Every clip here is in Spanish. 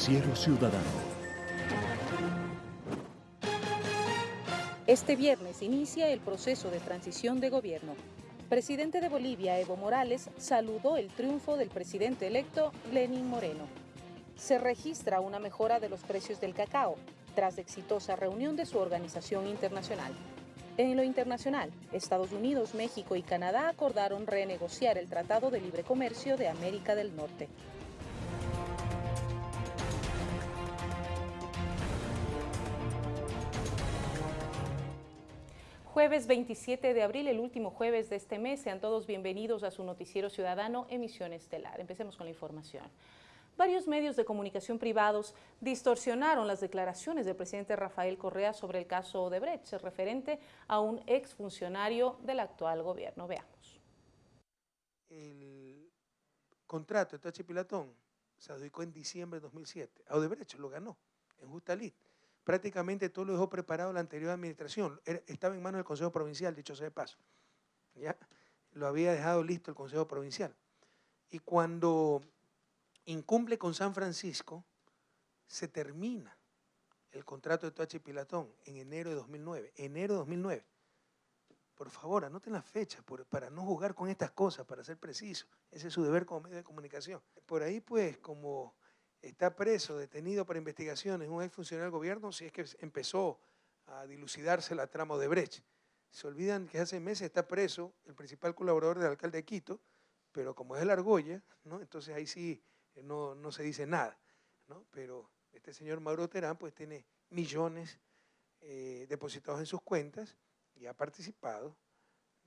Noticiero Ciudadano. Este viernes inicia el proceso de transición de gobierno. Presidente de Bolivia, Evo Morales, saludó el triunfo del presidente electo, Lenín Moreno. Se registra una mejora de los precios del cacao, tras exitosa reunión de su organización internacional. En lo internacional, Estados Unidos, México y Canadá acordaron renegociar el Tratado de Libre Comercio de América del Norte. Jueves 27 de abril, el último jueves de este mes. Sean todos bienvenidos a su noticiero ciudadano Emisión Estelar. Empecemos con la información. Varios medios de comunicación privados distorsionaron las declaraciones del presidente Rafael Correa sobre el caso Odebrecht, referente a un exfuncionario del actual gobierno. Veamos. El contrato de Tachi Pilatón se adjudicó en diciembre de 2007. A Odebrecht lo ganó en justa lid prácticamente todo lo dejó preparado la anterior administración. estaba en manos del Consejo Provincial, dicho sea de paso. ¿ya? Lo había dejado listo el Consejo Provincial. Y cuando incumple con San Francisco, se termina el contrato de Toachi Pilatón en enero de 2009. Enero de 2009. Por favor, anoten la fecha para no jugar con estas cosas, para ser preciso. Ese es su deber como medio de comunicación. Por ahí, pues, como está preso, detenido para investigaciones, un exfuncionario del gobierno, si es que empezó a dilucidarse la trama de Brecht. Se olvidan que hace meses está preso el principal colaborador del alcalde de Quito, pero como es el argolla, ¿no? entonces ahí sí eh, no, se dice nada. ¿no? Pero este señor Mauro Terán pues tiene millones eh, depositados en sus cuentas y ha participado,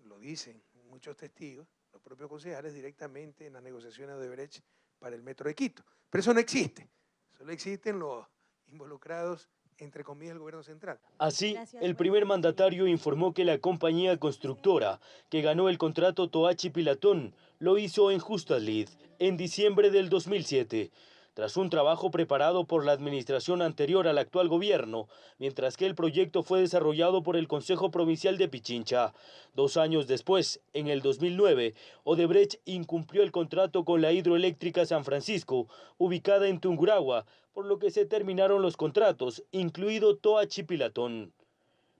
lo dicen muchos testigos, los propios concejales directamente en las negociaciones de Brecht para el Metro de Quito. Pero eso no existe, solo existen los involucrados entre comillas, el gobierno central. Así, el primer mandatario informó que la compañía constructora que ganó el contrato Toachi Pilatón lo hizo en Justa Lid en diciembre del 2007 tras un trabajo preparado por la administración anterior al actual gobierno, mientras que el proyecto fue desarrollado por el Consejo Provincial de Pichincha. Dos años después, en el 2009, Odebrecht incumplió el contrato con la hidroeléctrica San Francisco, ubicada en Tunguragua, por lo que se terminaron los contratos, incluido Toa Chipilatón.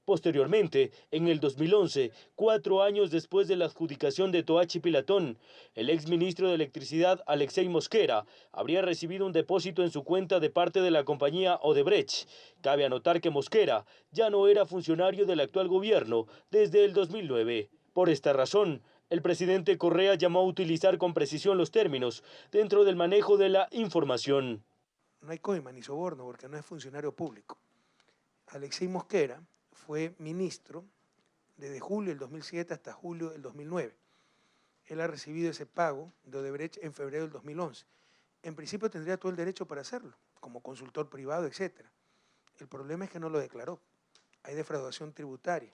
Posteriormente, en el 2011, cuatro años después de la adjudicación de Toachi Pilatón, el exministro de Electricidad Alexei Mosquera habría recibido un depósito en su cuenta de parte de la compañía Odebrecht. Cabe anotar que Mosquera ya no era funcionario del actual gobierno desde el 2009. Por esta razón, el presidente Correa llamó a utilizar con precisión los términos dentro del manejo de la información. No hay coima ni soborno porque no es funcionario público. Alexei Mosquera fue ministro desde julio del 2007 hasta julio del 2009. Él ha recibido ese pago de Odebrecht en febrero del 2011. En principio tendría todo el derecho para hacerlo, como consultor privado, etc. El problema es que no lo declaró. Hay defraudación tributaria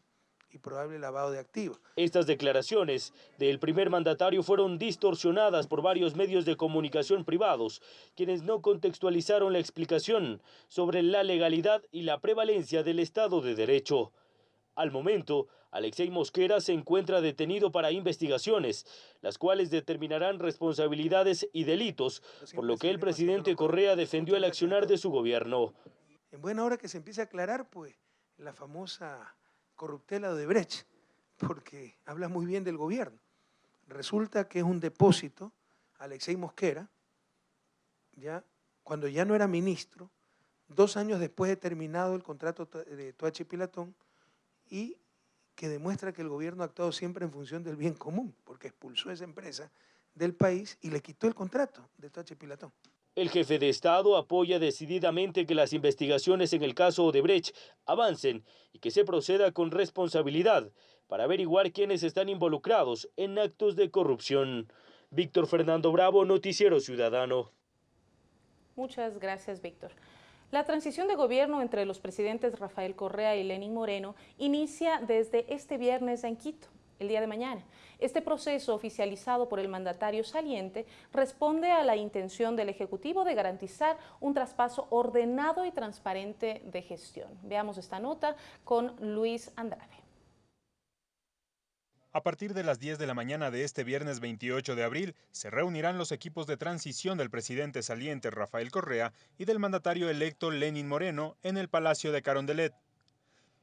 y probable lavado de activos. Estas declaraciones del primer mandatario fueron distorsionadas por varios medios de comunicación privados, quienes no contextualizaron la explicación sobre la legalidad y la prevalencia del Estado de Derecho. Al momento, Alexei Mosquera se encuentra detenido para investigaciones, las cuales determinarán responsabilidades y delitos, por lo que el presidente Correa defendió el accionar de su gobierno. En buena hora que se empiece a aclarar, pues, la famosa corruptela de Brecht, porque habla muy bien del gobierno. Resulta que es un depósito, Alexei Mosquera, ya, cuando ya no era ministro, dos años después de terminado el contrato de Toachi Pilatón, y que demuestra que el gobierno ha actuado siempre en función del bien común, porque expulsó a esa empresa del país y le quitó el contrato de Toachi Pilatón. El jefe de Estado apoya decididamente que las investigaciones en el caso Odebrecht avancen y que se proceda con responsabilidad para averiguar quiénes están involucrados en actos de corrupción. Víctor Fernando Bravo, Noticiero Ciudadano. Muchas gracias, Víctor. La transición de gobierno entre los presidentes Rafael Correa y Lenín Moreno inicia desde este viernes en Quito el día de mañana. Este proceso oficializado por el mandatario saliente responde a la intención del Ejecutivo de garantizar un traspaso ordenado y transparente de gestión. Veamos esta nota con Luis Andrade. A partir de las 10 de la mañana de este viernes 28 de abril, se reunirán los equipos de transición del presidente saliente Rafael Correa y del mandatario electo Lenin Moreno en el Palacio de Carondelet.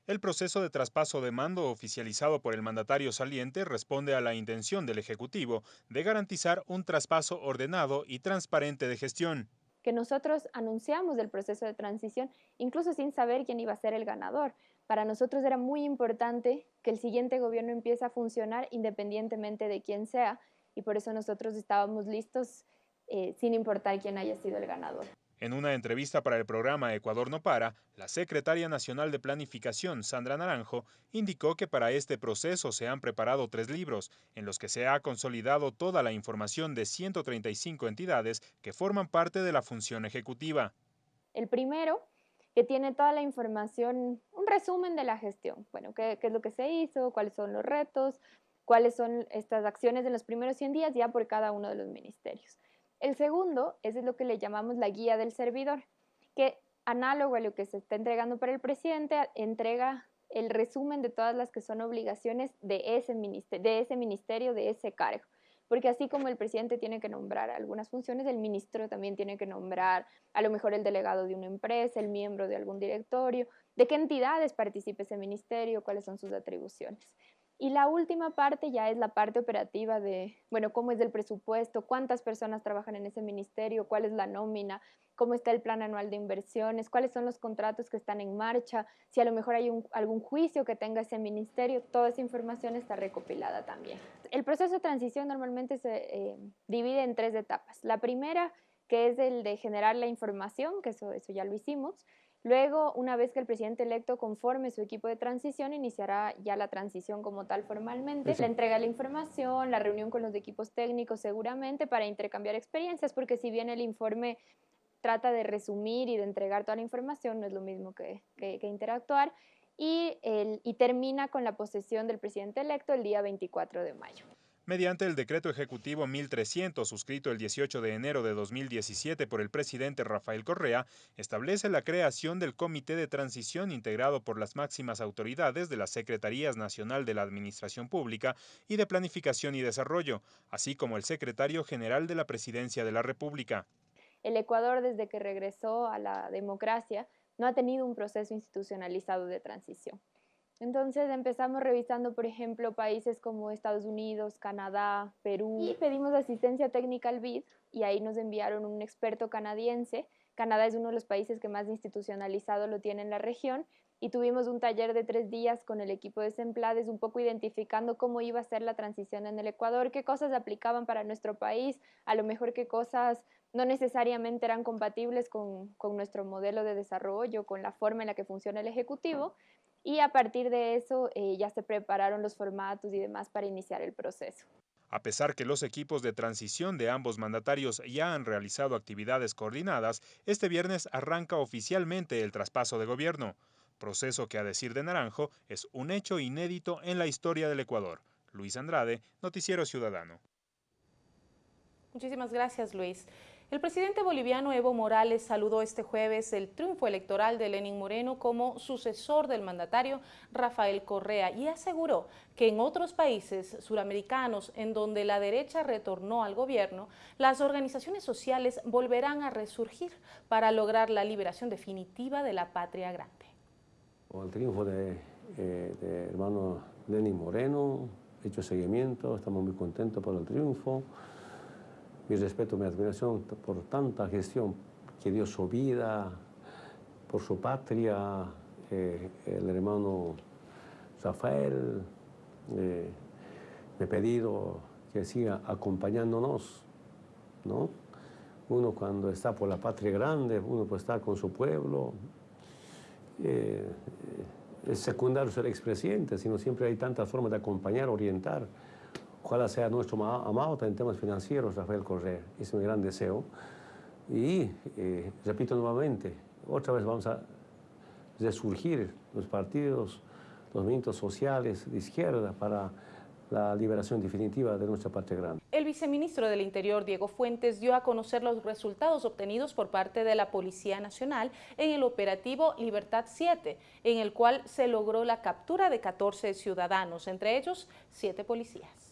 El proceso de traspaso de mando oficializado por el mandatario saliente responde a la intención del Ejecutivo de garantizar un traspaso ordenado y transparente de gestión. Que nosotros anunciamos el proceso de transición incluso sin saber quién iba a ser el ganador para nosotros era muy importante que el siguiente gobierno empiece a funcionar independientemente de quién sea y por eso nosotros estábamos listos eh, sin importar quién haya sido el ganador. En una entrevista para el programa Ecuador no para, la secretaria nacional de Planificación, Sandra Naranjo, indicó que para este proceso se han preparado tres libros, en los que se ha consolidado toda la información de 135 entidades que forman parte de la función ejecutiva. El primero que tiene toda la información, un resumen de la gestión. Bueno, qué, es lo que se hizo, cuáles son los retos, cuáles son estas acciones en los primeros 100 días ya por cada uno de los ministerios. El segundo es lo que le llamamos la guía del servidor, que análogo a lo que se está entregando para el presidente, entrega el resumen de todas las que son obligaciones de ese, ministerio, de ese cargo porque así como el presidente tiene que nombrar algunas funciones, el ministro también tiene que nombrar a lo mejor el delegado de una empresa, el miembro de algún directorio, de qué entidades participe ese ministerio, cuáles son sus atribuciones. Y la última parte ya es la parte operativa de, bueno, cómo es el presupuesto, cuántas personas trabajan en ese ministerio, cuál es la nómina, cómo está el plan anual de inversiones, cuáles son los contratos que están en marcha, si a lo mejor hay algún juicio que tenga ese ministerio, toda esa información está recopilada también. El proceso de transición normalmente se eh, divide en tres etapas. La primera, que es el de generar la información, que eso, eso ya lo hicimos. Luego, una vez que el presidente electo conforme su equipo de transición, iniciará ya la transición como tal formalmente, la entrega de la información, la reunión con los equipos técnicos seguramente para intercambiar experiencias, porque si bien el informe trata de resumir y de entregar toda la información, no es lo mismo que, que, interactuar, y, el, y termina con la posesión del presidente electo el día 24 de mayo. Mediante el decreto ejecutivo 1300, suscrito el 18 de enero de 2017 por el presidente Rafael Correa, establece la creación del Comité de Transición integrado por las máximas autoridades de las Secretarías Nacional de la Administración Pública y de Planificación y Desarrollo, así como el secretario general de la Presidencia de la República. El Ecuador, desde que regresó a la democracia, no ha tenido un proceso institucionalizado de transición. Entonces empezamos revisando, por ejemplo, países como Estados Unidos, Canadá, Perú, y pedimos asistencia técnica al BID y ahí nos enviaron un experto canadiense. Canadá es uno de los países que más institucionalizado lo tiene en la región y tuvimos un taller de tres días con el equipo de Semplades, un poco identificando cómo iba a ser la transición en el Ecuador, qué cosas aplicaban para nuestro país, a lo mejor qué cosas no necesariamente eran compatibles con, con nuestro modelo de desarrollo, con la forma en la que funciona el Ejecutivo y a partir de eso eh, ya se prepararon los formatos y demás para iniciar el proceso. A pesar que los equipos de transición de ambos mandatarios ya han realizado actividades coordinadas, este viernes arranca oficialmente el traspaso de gobierno, proceso que a decir de Naranjo es un hecho inédito en la historia del Ecuador. Luis Andrade, Noticiero Ciudadano. Muchísimas gracias, Luis. El presidente boliviano Evo Morales saludó este jueves el triunfo electoral de Lenín Moreno como sucesor del mandatario Rafael Correa y aseguró que en otros países suramericanos en donde la derecha retornó al gobierno, las organizaciones sociales volverán a resurgir para lograr la liberación definitiva de la patria grande. Con el triunfo de, eh, hermano Lenín Moreno, hecho seguimiento, estamos muy contentos por el triunfo mi respeto, mi admiración por tanta gestión que dio su vida por su patria, eh, el hermano Rafael, eh, me he pedido que siga acompañándonos, ¿no? Uno cuando está por la patria grande, uno puede estar con su pueblo. Eh, es secundario ser expresidente, sino siempre hay tantas formas de acompañar, orientar. Ojalá sea nuestro amado en temas financieros, Rafael Correa. Es mi gran deseo. Y eh, repito nuevamente, otra vez vamos a resurgir los partidos, los movimientos sociales de izquierda para la liberación definitiva de nuestra parte grande. El viceministro del Interior, Diego Fuentes, dio a conocer los resultados obtenidos por parte de la Policía Nacional en el operativo Libertad 7, en el cual se logró la captura de 14 ciudadanos, entre ellos 7 policías.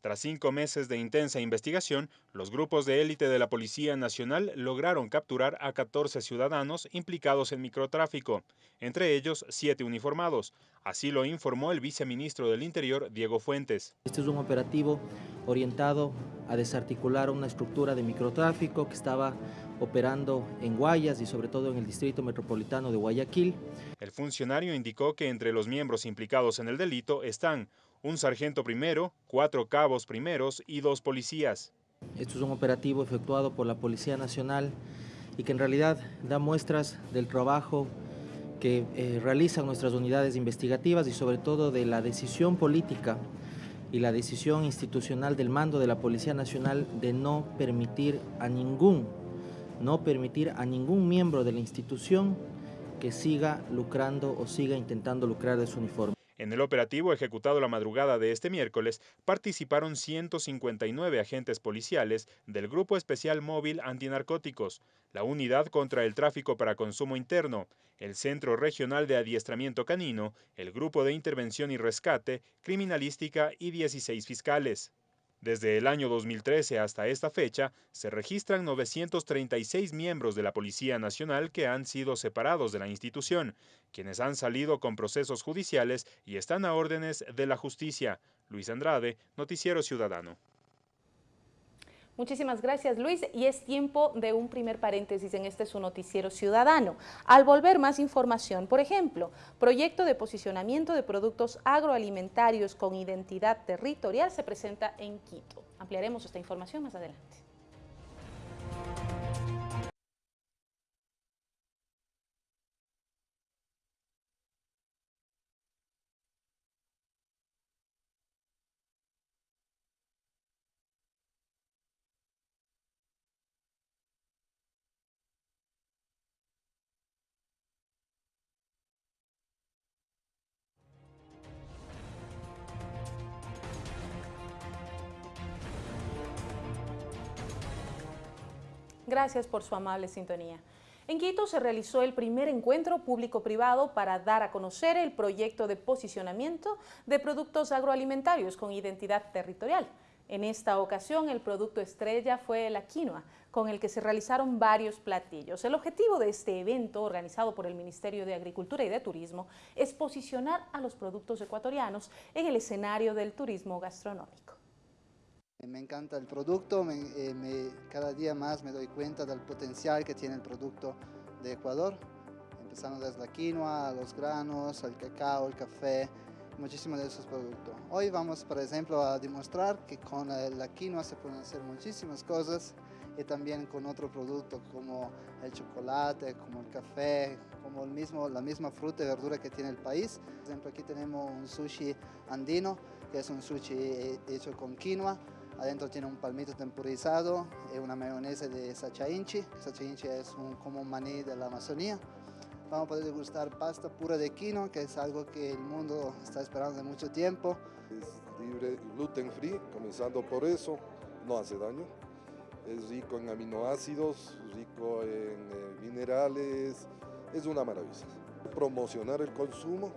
Tras cinco meses de intensa investigación, los grupos de élite de la Policía Nacional lograron capturar a 14 ciudadanos implicados en microtráfico, entre ellos siete uniformados. Así lo informó el viceministro del Interior, Diego Fuentes. Este es un operativo orientado a desarticular una estructura de microtráfico que estaba operando en Guayas y sobre todo en el distrito metropolitano de Guayaquil. El funcionario indicó que entre los miembros implicados en el delito están un sargento primero, cuatro cabos primeros y dos policías. Esto es un operativo efectuado por la Policía Nacional y que en realidad da muestras del trabajo que eh, realizan nuestras unidades investigativas y sobre todo de la decisión política y la decisión institucional del mando de la Policía Nacional de no permitir a ningún, no permitir a ningún miembro de la institución que siga lucrando o siga intentando lucrar de su uniforme. En el operativo ejecutado la madrugada de este miércoles participaron 159 agentes policiales del Grupo Especial Móvil Antinarcóticos, la Unidad contra el Tráfico para Consumo Interno, el Centro Regional de Adiestramiento Canino, el Grupo de Intervención y Rescate, Criminalística y 16 fiscales. Desde el año 2013 hasta esta fecha, se registran 936 miembros de la Policía Nacional que han sido separados de la institución, quienes han salido con procesos judiciales y están a órdenes de la justicia. Luis Andrade, Noticiero Ciudadano. Muchísimas gracias Luis y es tiempo de un primer paréntesis en este su noticiero ciudadano. Al volver más información, por ejemplo, proyecto de posicionamiento de productos agroalimentarios con identidad territorial se presenta en Quito. Ampliaremos esta información más adelante. Gracias por su amable sintonía. En Quito se realizó el primer encuentro público-privado para dar a conocer el proyecto de posicionamiento de productos agroalimentarios con identidad territorial. En esta ocasión el producto estrella fue la quinoa, con el que se realizaron varios platillos. El objetivo de este evento, organizado por el Ministerio de Agricultura y de Turismo, es posicionar a los productos ecuatorianos en el escenario del turismo gastronómico. Me encanta el producto, eh, cada día más me doy cuenta del potencial que tiene el producto de Ecuador, empezando desde la quinoa, los granos, el cacao, el café, muchísimos de esos productos. Hoy vamos, por ejemplo, a demostrar que con la quinoa se pueden hacer muchísimas cosas y también con otro producto como el chocolate, como el café, como el mismo, la misma fruta y verdura que tiene el país. Por ejemplo, aquí tenemos un sushi andino, que es un sushi eh, hecho con quinoa, Adentro tiene un palmito temporizado y una mayonesa de sacha inchi. Sacha inchi es un, como un maní de la Amazonía. Vamos a poder degustar pasta pura de quinoa, que es algo que el mundo está esperando de mucho tiempo. Es libre, gluten free, comenzando por eso, no hace daño. Es rico en aminoácidos, rico en eh, minerales, es una maravilla. Promocionar el consumo,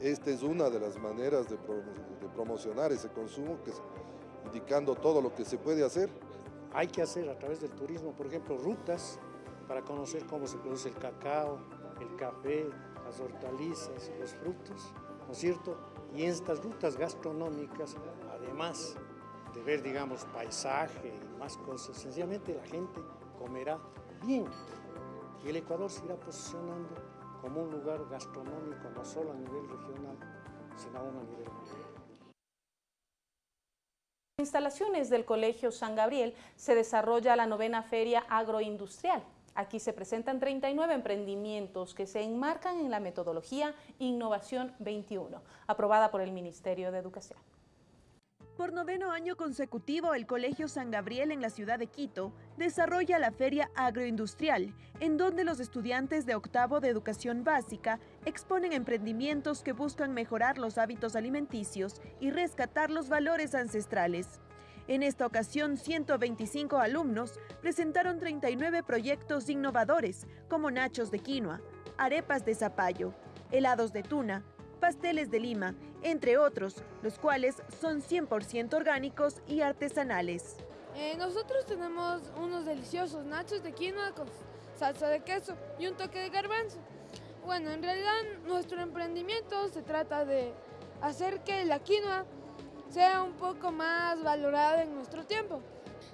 esta es una de las maneras de, de promocionar ese consumo, que indicando todo lo que se puede hacer. Hay que hacer a través del turismo, por ejemplo, rutas para conocer cómo se produce el cacao, el café, las hortalizas, los frutos, ¿no es cierto? Y en estas rutas gastronómicas, además de ver, digamos, paisaje y más cosas, sencillamente la gente comerá bien. Y el Ecuador se irá posicionando como un lugar gastronómico, no solo a nivel regional, sino aún a nivel mundial instalaciones del Colegio San Gabriel se desarrolla la novena Feria Agroindustrial. Aquí se presentan 39 emprendimientos que se enmarcan en la metodología Innovación 21, aprobada por el Ministerio de Educación. Por noveno año consecutivo, el Colegio San Gabriel en la ciudad de Quito desarrolla la Feria Agroindustrial, en donde los estudiantes de octavo de educación básica exponen emprendimientos que buscan mejorar los hábitos alimenticios y rescatar los valores ancestrales. En esta ocasión, 125 alumnos presentaron 39 proyectos innovadores, como nachos de quinoa, arepas de zapallo, helados de tuna, pasteles de lima, entre otros, los cuales son 100% orgánicos y artesanales. Eh, nosotros tenemos unos deliciosos nachos de quinoa con salsa de queso y un toque de garbanzo. Bueno, en realidad nuestro emprendimiento se trata de hacer que la quinoa sea un poco más valorada en nuestro tiempo.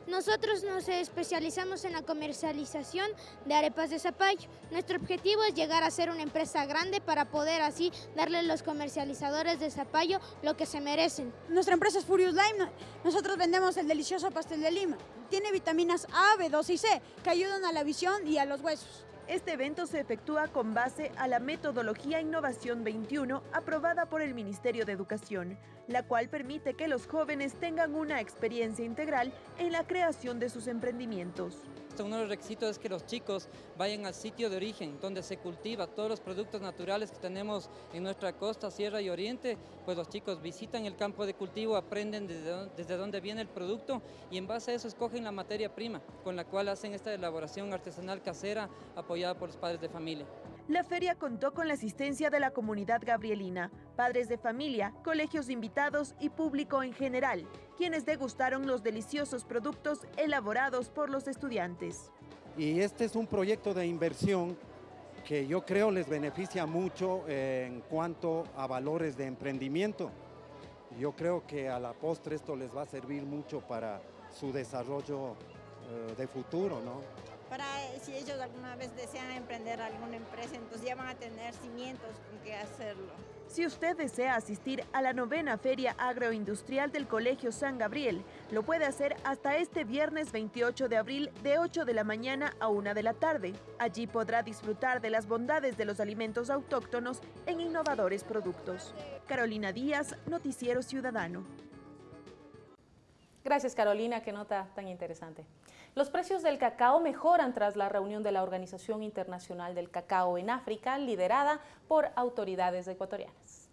Nosotros nos especializamos en la comercialización de arepas de zapallo. Nuestro objetivo es llegar a ser una empresa grande para poder así darle a los comercializadores de zapallo lo que se merecen. Nuestra empresa es Furious Lime. Nosotros vendemos el delicioso pastel de lima. Tiene vitaminas A, B2 y C que ayudan a la visión y a los huesos. Este evento se efectúa con base a la metodología Innovación 21 aprobada por el Ministerio de Educación, la cual permite que los jóvenes tengan una experiencia integral en la creación de sus emprendimientos. Uno de los requisitos es que los chicos vayan al sitio de origen, donde se cultiva todos los productos naturales que tenemos en nuestra costa, sierra y oriente, pues los chicos visitan el campo de cultivo, aprenden desde, dónde viene el producto y en base a eso escogen la materia prima, con la cual hacen esta elaboración artesanal casera apoyada por los padres de familia. La feria contó con la asistencia de la comunidad gabrielina, padres de familia, colegios invitados y público en general, quienes degustaron los deliciosos productos elaborados por los estudiantes. Y este es un proyecto de inversión que yo creo les beneficia mucho en cuanto a valores de emprendimiento. Yo creo que a la postre esto les va a servir mucho para su desarrollo eh, de futuro, ¿no? Para si ellos alguna vez desean emprender alguna empresa, entonces ya van a tener cimientos con qué hacerlo. Si usted desea asistir a la novena Feria Agroindustrial del Colegio San Gabriel, lo puede hacer hasta este viernes 28 de abril de 8 de la mañana a 1 de la tarde. Allí podrá disfrutar de las bondades de los alimentos autóctonos en innovadores productos. Carolina Díaz, Noticiero Ciudadano. Gracias Carolina, qué nota tan interesante. Los precios del cacao mejoran tras la reunión de la Organización Internacional del Cacao en África, liderada por autoridades ecuatorianas.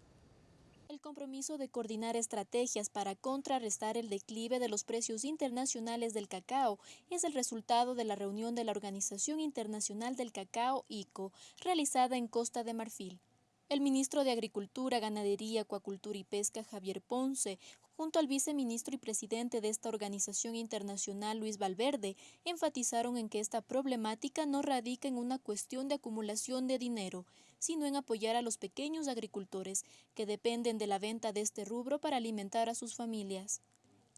El compromiso de coordinar estrategias para contrarrestar el declive de los precios internacionales del cacao es el resultado de la reunión de la Organización Internacional del Cacao, ICO, realizada en Costa de Marfil. El ministro de Agricultura, Ganadería, Acuacultura y Pesca, Javier Ponce, junto al viceministro y presidente de esta organización internacional, Luis Valverde, enfatizaron en que esta problemática no radica en una cuestión de acumulación de dinero, sino en apoyar a los pequeños agricultores que dependen de la venta de este rubro para alimentar a sus familias.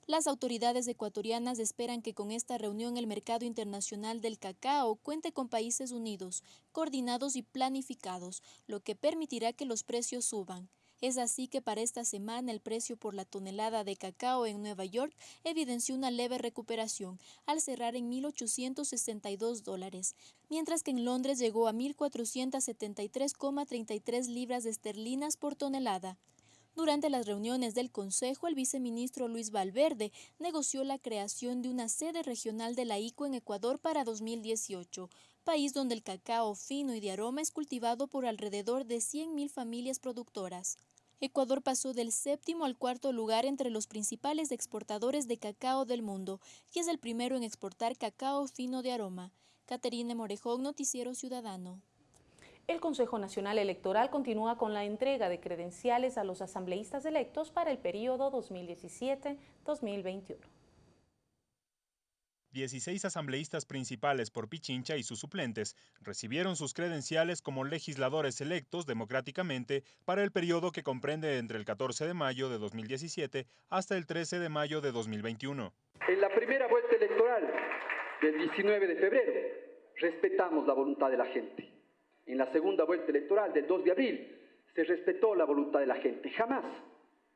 Las autoridades ecuatorianas esperan que con esta reunión el mercado internacional del cacao cuente con países unidos, coordinados y planificados, lo que permitirá que los precios suban. Es así que para esta semana el precio por la tonelada de cacao en Nueva York evidenció una leve recuperación al cerrar en 1.862 dólares, mientras que en Londres llegó a 1.473,33 libras esterlinas por tonelada. Durante las reuniones del Consejo, el viceministro Luis Valverde negoció la creación de una sede regional de la ICO en Ecuador para 2018, país donde el cacao fino y de aroma es cultivado por alrededor de 100.000 familias productoras. Ecuador pasó del séptimo al cuarto lugar entre los principales exportadores de cacao del mundo y es el primero en exportar cacao fino de aroma. Caterine Morejón, Noticiero Ciudadano. El Consejo Nacional Electoral continúa con la entrega de credenciales a los asambleístas electos para el periodo 2017-2021. 16 asambleístas principales por Pichincha y sus suplentes recibieron sus credenciales como legisladores electos democráticamente para el periodo que comprende entre el 14 de mayo de 2017 hasta el 13 de mayo de 2021. En la primera vuelta electoral del 19 de febrero respetamos la voluntad de la gente en la segunda vuelta electoral del 2 de abril, se respetó la voluntad de la gente. Jamás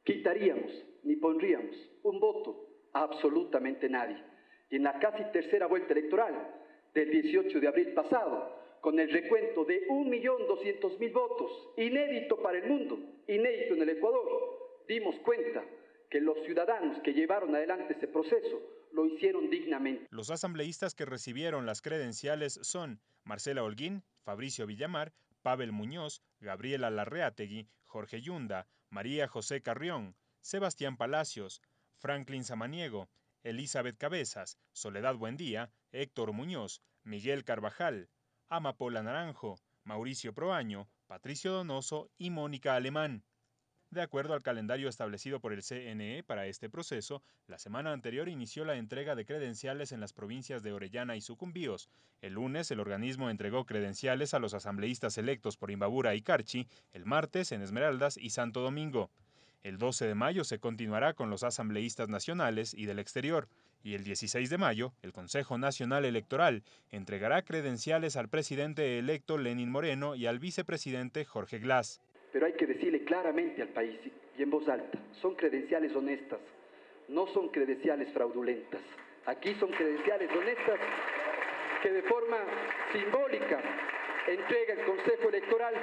quitaríamos ni pondríamos un voto a absolutamente nadie. Y en la casi tercera vuelta electoral del 18 de abril pasado, con el recuento de 1.200.000 votos, inédito para el mundo, inédito en el Ecuador, dimos cuenta que los ciudadanos que llevaron adelante ese proceso lo hicieron dignamente. Los asambleístas que recibieron las credenciales son Marcela Holguín, Fabricio Villamar, Pavel Muñoz, Gabriela Larreategui, Jorge Yunda, María José Carrión, Sebastián Palacios, Franklin Samaniego, Elizabeth Cabezas, Soledad Buendía, Héctor Muñoz, Miguel Carvajal, Amapola Naranjo, Mauricio Proaño, Patricio Donoso y Mónica Alemán. De acuerdo al calendario establecido por el CNE para este proceso, la semana anterior inició la entrega de credenciales en las provincias de Orellana y Sucumbíos. El lunes, el organismo entregó credenciales a los asambleístas electos por Imbabura y Carchi, el martes en Esmeraldas y Santo Domingo. El 12 de mayo se continuará con los asambleístas nacionales y del exterior. Y el 16 de mayo, el Consejo Nacional Electoral entregará credenciales al presidente electo Lenin Moreno y al vicepresidente Jorge Glass pero hay que decirle claramente al país y en voz alta, son credenciales honestas, no son credenciales fraudulentas. Aquí son credenciales honestas que de forma simbólica entrega el Consejo Electoral,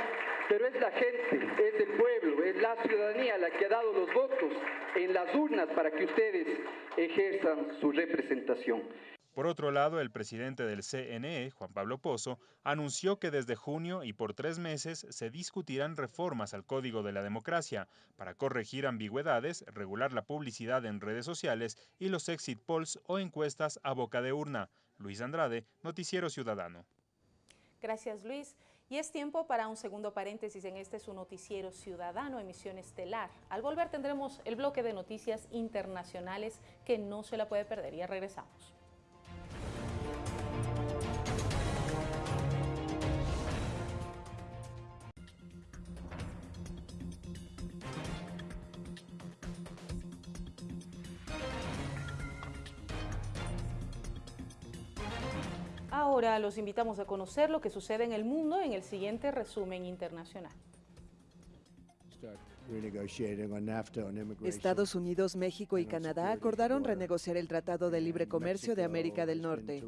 pero es la gente, es el pueblo, es la ciudadanía la que ha dado los votos en las urnas para que ustedes ejerzan su representación. Por otro lado, el presidente del CNE, Juan Pablo Pozo, anunció que desde junio y por tres meses se discutirán reformas al Código de la Democracia para corregir ambigüedades, regular la publicidad en redes sociales y los exit polls o encuestas a boca de urna. Luis Andrade, Noticiero Ciudadano. Gracias, Luis. Y es tiempo para un segundo paréntesis en este su noticiero ciudadano, emisión estelar. Al volver tendremos el bloque de noticias internacionales que no se la puede perder. Ya regresamos. Ahora los invitamos a conocer lo que sucede en el mundo en el siguiente resumen internacional. Estados Unidos, México y Canadá acordaron renegociar el Tratado de Libre Comercio de América del Norte.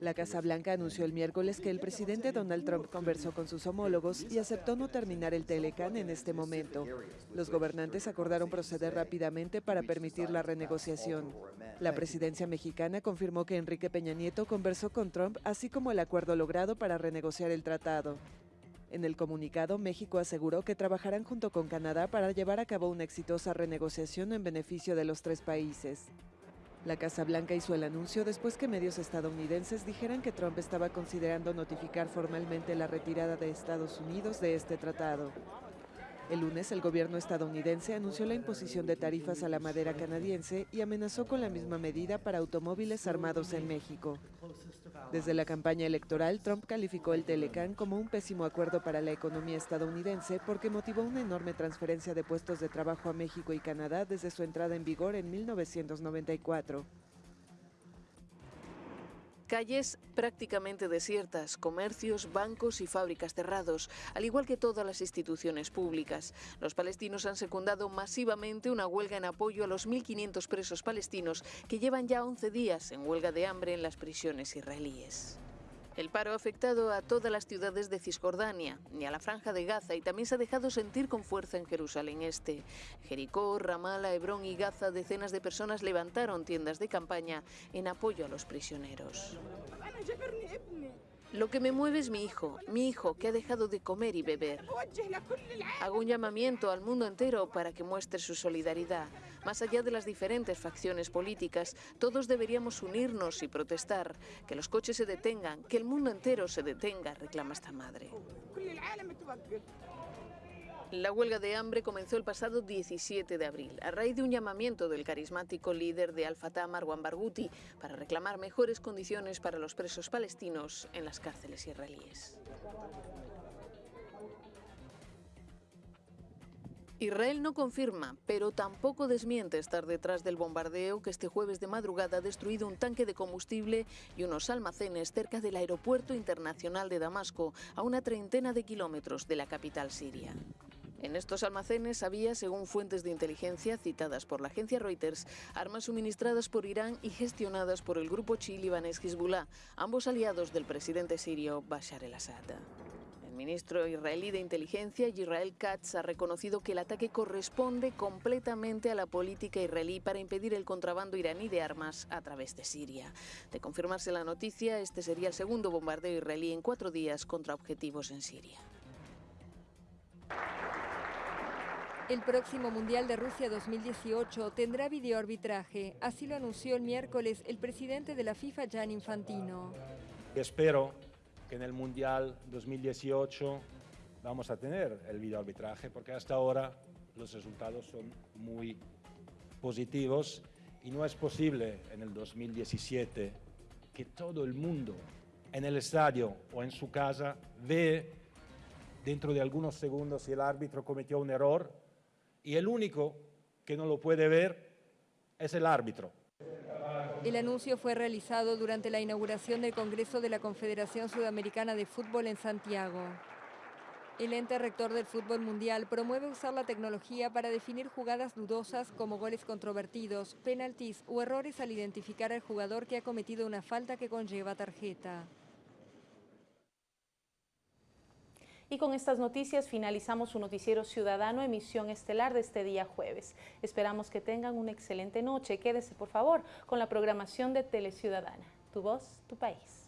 La Casa Blanca anunció el miércoles que el presidente Donald Trump conversó con sus homólogos y aceptó no terminar el Telecan en este momento. Los gobernantes acordaron proceder rápidamente para permitir la renegociación. La presidencia mexicana confirmó que Enrique Peña Nieto conversó con Trump, así como el acuerdo logrado para renegociar el tratado. En el comunicado, México aseguró que trabajarán junto con Canadá para llevar a cabo una exitosa renegociación en beneficio de los tres países. La Casa Blanca hizo el anuncio después que medios estadounidenses dijeran que Trump estaba considerando notificar formalmente la retirada de Estados Unidos de este tratado. El lunes el gobierno estadounidense anunció la imposición de tarifas a la madera canadiense y amenazó con la misma medida para automóviles armados en México. Desde la campaña electoral, Trump calificó el Telecan como un pésimo acuerdo para la economía estadounidense porque motivó una enorme transferencia de puestos de trabajo a México y Canadá desde su entrada en vigor en 1994. Calles prácticamente desiertas, comercios, bancos y fábricas cerrados, al igual que todas las instituciones públicas. Los palestinos han secundado masivamente una huelga en apoyo a los 1.500 presos palestinos que llevan ya 11 días en huelga de hambre en las prisiones israelíes. El paro ha afectado a todas las ciudades de Cisjordania y a la franja de Gaza y también se ha dejado sentir con fuerza en Jerusalén Este. Jericó, Ramala, Hebrón y Gaza, decenas de personas levantaron tiendas de campaña en apoyo a los prisioneros. Lo que me mueve es mi hijo, mi hijo que ha dejado de comer y beber. Hago un llamamiento al mundo entero para que muestre su solidaridad. Más allá de las diferentes facciones políticas, todos deberíamos unirnos y protestar. Que los coches se detengan, que el mundo entero se detenga, reclama esta madre. La huelga de hambre comenzó el pasado 17 de abril, a raíz de un llamamiento del carismático líder de Al-Fatah, Marwan Barghouti, para reclamar mejores condiciones para los presos palestinos en las cárceles israelíes. Israel no confirma, pero tampoco desmiente estar detrás del bombardeo que este jueves de madrugada ha destruido un tanque de combustible y unos almacenes cerca del aeropuerto internacional de Damasco, a una treintena de kilómetros de la capital siria. En estos almacenes había, según fuentes de inteligencia citadas por la agencia Reuters, armas suministradas por Irán y gestionadas por el grupo chií libanés Hezbollah, ambos aliados del presidente sirio Bashar el-Assad. Ministro israelí de Inteligencia, Israel Katz, ha reconocido que el ataque corresponde completamente a la política israelí para impedir el contrabando iraní de armas a través de Siria. De confirmarse la noticia, este sería el segundo bombardeo israelí en cuatro días contra objetivos en Siria. El próximo Mundial de Rusia 2018 tendrá videoarbitraje, así lo anunció el miércoles el presidente de la FIFA, Gian Infantino. Espero que en el Mundial 2018 vamos a tener el videoarbitraje, porque hasta ahora los resultados son muy positivos y no es posible en el 2017 que todo el mundo en el estadio o en su casa ve dentro de algunos segundos si el árbitro cometió un error y el único que no lo puede ver es el árbitro. El anuncio fue realizado durante la inauguración del Congreso de la Confederación Sudamericana de Fútbol en Santiago. El ente rector del fútbol mundial promueve usar la tecnología para definir jugadas dudosas como goles controvertidos, penaltis o errores al identificar al jugador que ha cometido una falta que conlleva tarjeta. Y con estas noticias finalizamos su noticiero ciudadano emisión estelar de este día jueves. Esperamos que tengan una excelente noche. Quédese por favor con la programación de Teleciudadana. Tu voz, tu país.